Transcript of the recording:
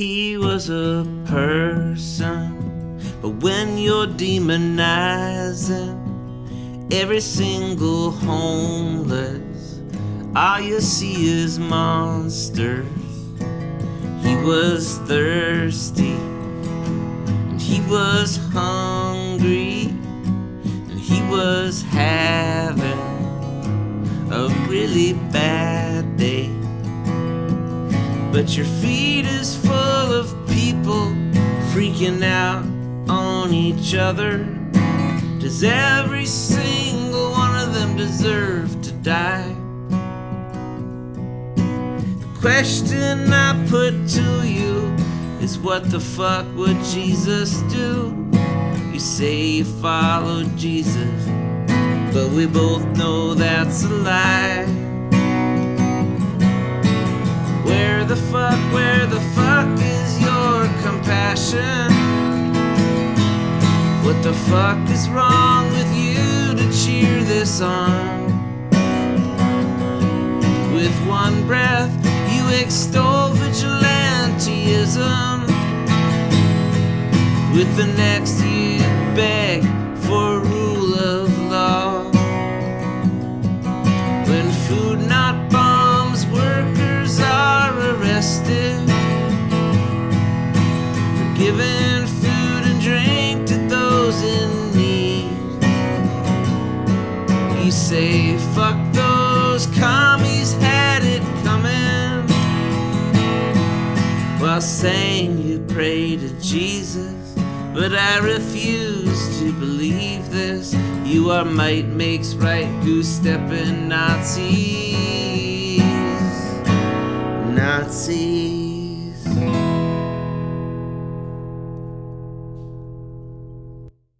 he was a person. But when you're demonizing every single homeless, all you see is monsters. He was thirsty, and he was hungry, and he was having a really bad day. But your feed is full out on each other. Does every single one of them deserve to die? The question I put to you is what the fuck would Jesus do? You say you follow Jesus, but we both know that's a lie. Where the fuck, where the fuck is your compassion? What the fuck is wrong with you to cheer this on? With one breath, you extol vigilantism. With the next, you beg for You say, fuck those commies had it coming. While saying you pray to Jesus, but I refuse to believe this. You are might makes right, goose stepping Nazis. Nazis.